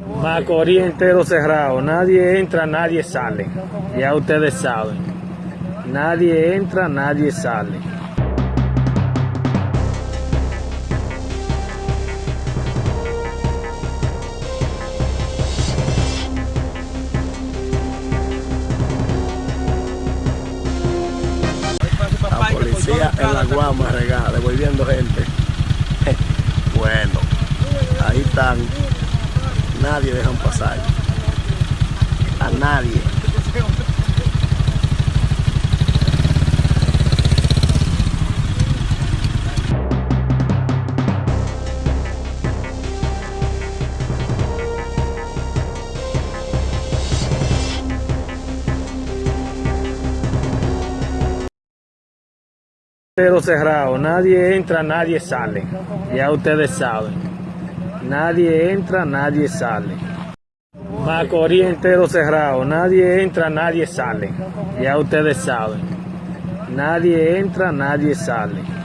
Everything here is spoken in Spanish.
Macorís entero cerrado, nadie entra, nadie sale. Ya ustedes saben. Nadie entra, nadie sale. La policía en la guama regada, devolviendo gente. Bueno, ahí están. Nadie dejan pasar. A nadie. Cerrado, nadie entra, nadie sale. Ya ustedes saben. Nadie entra, nadie sale. Macorís entero cerrado, nadie entra, nadie sale. Ya ustedes saben. Nadie entra, nadie sale.